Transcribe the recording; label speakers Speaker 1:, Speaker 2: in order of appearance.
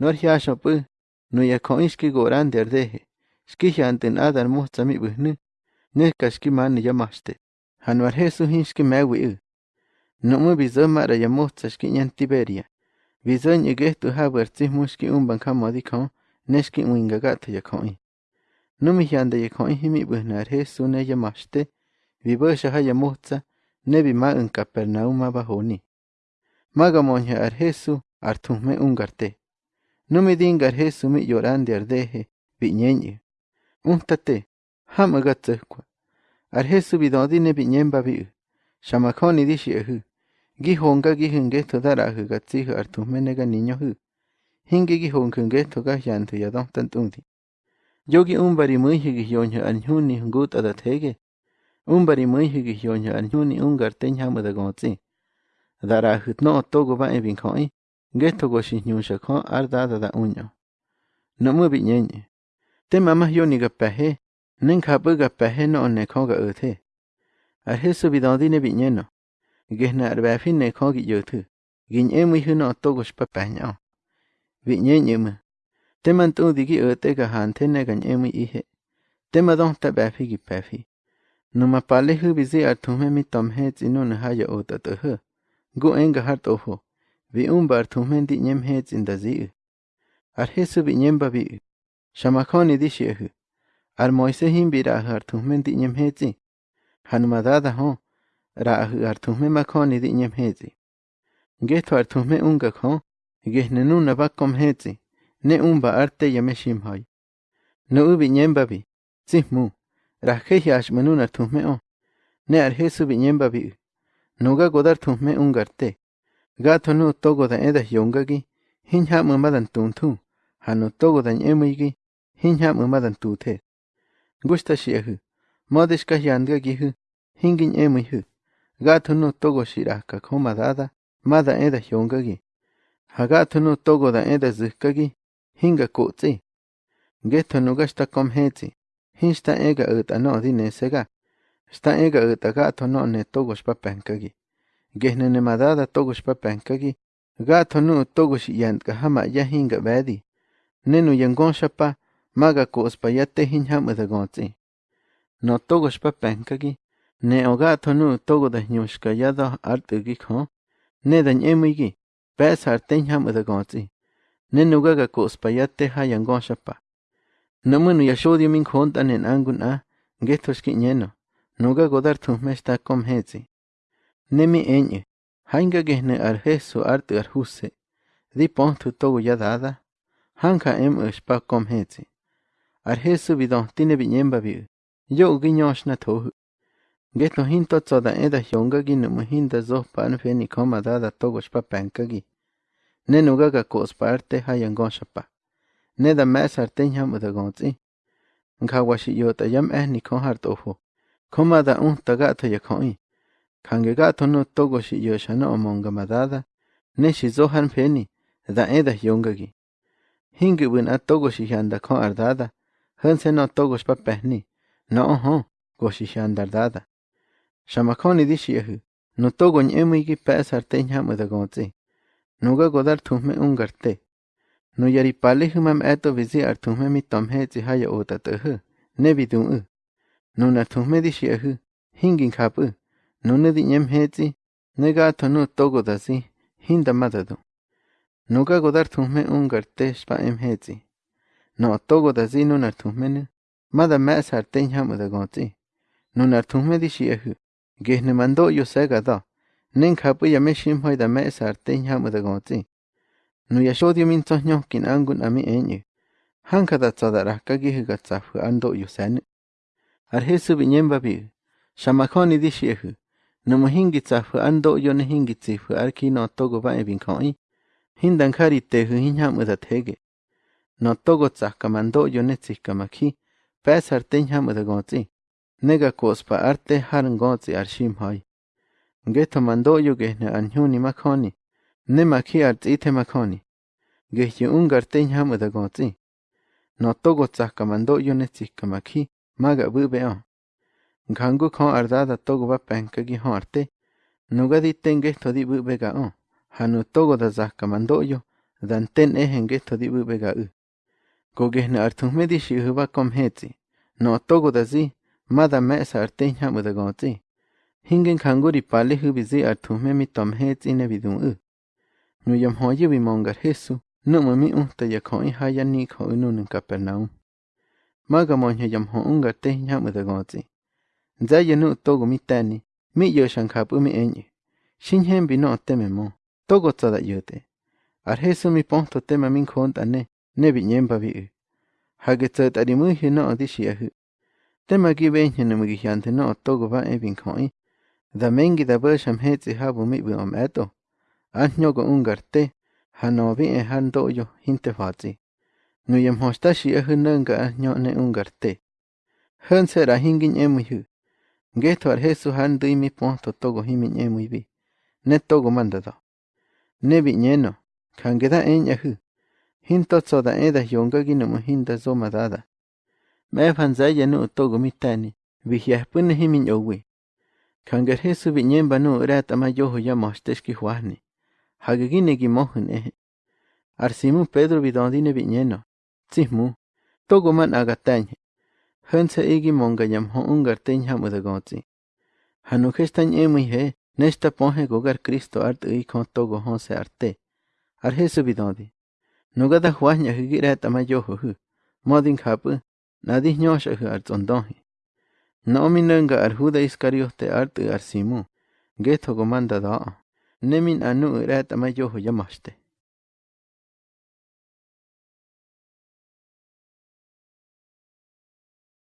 Speaker 1: Norjiaxop'ü, noyajko'ï xki'go'rá nterdeje, xkijyajte n'adan mojtsami bwijnä, nejka xkimaana yamaxte, januar Jesús-ji'n xkimewi'ä, no'mä wisäjma'ra yamojtsa xki'ñan Tiberia, wisä'ä nyäkejtäjabwä'tsäjmu xki'unba'uŋ jamodikjoä nä xki'winhkä'ka'tjä yajkjo'i, nämyajya'nte yajkjo'i jimi'pä'na'ajy Jesú nä yamaxte wibä'syaje yamojtsa nä wima'ä'uŋ Capernaum ma bajoni, ma kamonhya'ajy Jesú' artjujmä unkarte no me dingar he sumi llorande ardeje, viñeñe. Untate, hama gatzekwa. Arhe subidodine viñemba vi. Shamakoni dishi ehu. Gihonga gihengeto darahu gatzihu artummenega niño hu. Hingi gihongengeto gahyantu yadon tantundi. Yogi umbari muihi gihyonyo anhuni hungut adathege. Umbari muihi gihyonyo anhuni ungar tenyamu da gotzi. Darahut no togo ba ebin koi. ngeto goshinyusha ko ardada da unyo nomu binyenye te mama yoni gapahe nen khapu gapahe no ne kho ga uthe arhe subidandi ne binyeno gehna arbafin ne kho gi yuthu gin emi hino to gosh papanya binyenye ma te man tu digi ute ga hante ne gan emi ihe te ma don ta bafi gi pafi numa pale hu bizi arthume mi tomhe chinun haya utath gu enga har toho viumba artumendi zi u. Ar hesu bi nyem babi u. shamakoni u. ar moise him bi rahu ar tumhen di nyem hez himbira artumendi nyemhetsi hanmadada ho ra artume makoni di nyem hez in. nyemhetsi ar artume unga ho gehnenuna hez hetsi ne umba arte yame shim no Nu u bi nyem babi. Zih mu. Rahkehi ash manu ashmanuna tuhme o ne ar hesu bi nyem nyemba bi nuga godar tuhme ungarte ga thonu togo da eda hyonga gi hinha ma madan hanu togo da emigi hinha ma madan tu the gusta shi hu modis ka hyang gi hu hingin emi hu. Ga thonu togo shi ra ka khoma da da mada eda hyonga gi. Ha thonu togo da eda zh gi hinga ko tse ge thonu ga sta kom he hinsta ega uta no dine sega sta ega uta ga thonu ne togo shpa pankagi. gi. Gehne ne madada togush pa penkagi gato nu togush yant ka hama ya hinga badi nenu yangon shapa maga ko uspa yate hin ham da gonzi no togush pa penkagi ne o gato nu togo da nyushka yado artu gi kho ne da nyemi gi pes har ten ham da gonzi nenu gaga ko uspa yate ha yangon shapa no munu min khonta nen angun a getosh nyeno nuga godar tu mesta kom hezi Nemi eñe, hainga gehne ar jesu arte ar huse, di pontu togu ya dada, hanka em uspa kom hetse. Ar jesu bidon tine biñemba biu, yo giñosh na tohu. geto hinto tsoda eda hyonga gi no muhinda zo pan fe ni koma dada togo shpa penka gi. Ne nuga ga kos parte hayangon shapa. Ne da mes arten yam udagontzi. Nga washi yota yam eh ni kon har tohu. Koma da un taga to yakoi. Kange ga to no togo shi yo shana omonga madada ne shi zo han peni da eda yonga gi hingi win a togo shi handa kon ardada han se no togo spa pehni no ho go shi handa dada shama koni di shi hu no togo nyemi gi pesar te nyam da gonzi no ga godar thume ungarte no yari pale humam eto vizi ar thume mi tomhe zi haya ota te hu ne bidun u no na thume di shi hu hingin khapu nune di nyem hetsi nega to nu togo da si hinda madadu nuga godar thume ungar te spa em hetsi no togo da si nunar thume ne mada me sar te nyam da gonzi nunar thume di shi ehu gehne mando yo sega da nen me shim hoy da me sar te nyam da gonzi nu ya shodio min to nyo kin angun ami enye hanka da tsada ra ka gi ga tsafu ando yo sen ar hesu bi nyemba bi shamakoni di shi namuhingitsa fu ando yo nehingitsi fu arki no togo ba ebin koi hindan kari te hu hinya muda tege no togo tsaka mando yo ne tsika maki pesar te hinya muda gotsi nega kospa arte haran gotsi arshim hoi geto mando yo gehne anhuni makoni ne maki artite makoni gehye ungar te hinya muda gotsi no togo tsaka mando yo ne tsika maki maga bube on khon ardada togo ba penka gi horte nuga di tenge to di bu bega on hanu togo da zakka mando yo dan ten ehen di bubega u. Gogehna artung me di shi huba kom. No togo da zi, mada me sa arte gonzi. Hingen kanguri pale hubi zi artung me mi tom ne bidun u. Nu yam hoye vi mongar Jesu, nu ma mi unta ya koi haya ni ko unun Capernaum. Maga monye yam ho ungar te nyamu Zayenu togo mitani, mi yo shankapumi enye. Shinhen bino teme mo, togo tsada yote. Arhesu mi ponto tema min konta ne, ne binyemba bi. Hage tsada rimuhi no odishiahu. Tema gi benye no mugihyante no togo ba ebin koi. Da mengi da basham hetsi habu mi bi om eto. Anyogo ungarte, hanobi en handoyo hinte fatsi. Nuyem hostashi ahu nanga anyo ne ungarte. Hanse rahingin emuhu. Ngetwar Jesús han dimi ponto togo himi ñemo ibi. Ne togo mandado. Ne viñeno. Kangeda en yahu. Hinto tsoda eda yonga ginomo hinda zoma dada. Me fanzaya nu togo mitani. Vihyahpune himi ñowi. Kanger Jesús viñemba no rata mayoho ya mosteshki huahni. Hagegine gimohen ehe. Arsimu Pedro bidondine viñeno. Tzihmu. Togo man agatañe. Hönse igi monga yam ho ungar teñ hamu da gonzi. Hanu kestan emu he. Nesta ponhe gogar Cristo art ui kon togo honse arte. Ar Jesu bidondi. Nugada huahnya higi reta ma yoho hu. Modin kapu. Nadi nyosha hu ar zondonhi. Naomi nanga ar Juda Iscariote art ar Simu. Geto gomanda daa. Nemin anu reta ma yoho yamaste.